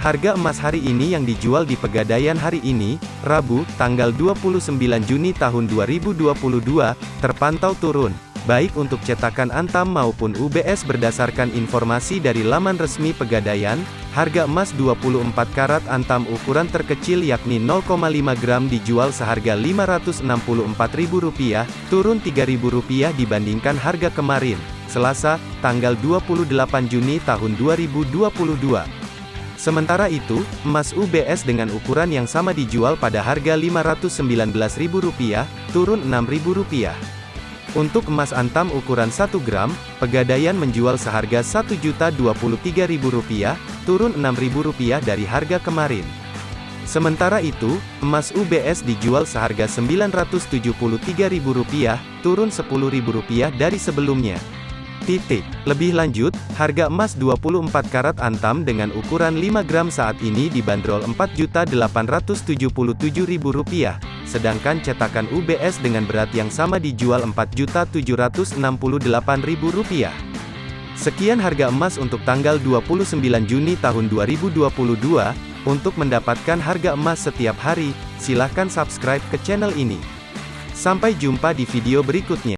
Harga emas hari ini yang dijual di Pegadaian hari ini, Rabu, tanggal 29 Juni tahun 2022, terpantau turun. Baik untuk cetakan Antam maupun UBS berdasarkan informasi dari laman resmi Pegadaian, harga emas 24 karat Antam ukuran terkecil yakni 0,5 gram dijual seharga Rp564.000, turun Rp3.000 dibandingkan harga kemarin, Selasa, tanggal 28 Juni tahun 2022. Sementara itu, emas UBS dengan ukuran yang sama dijual pada harga Rp519.000, turun Rp6.000. Untuk emas antam ukuran 1 gram, Pegadaian menjual seharga Rp1.023.000, turun Rp6.000 dari harga kemarin. Sementara itu, emas UBS dijual seharga Rp973.000, turun Rp10.000 dari sebelumnya. Titik. Lebih lanjut, harga emas 24 karat antam dengan ukuran 5 gram saat ini dibanderol Rp4.877.000, sedangkan cetakan UBS dengan berat yang sama dijual Rp4.768.000. Sekian harga emas untuk tanggal 29 Juni tahun 2022. Untuk mendapatkan harga emas setiap hari, silahkan subscribe ke channel ini. Sampai jumpa di video berikutnya.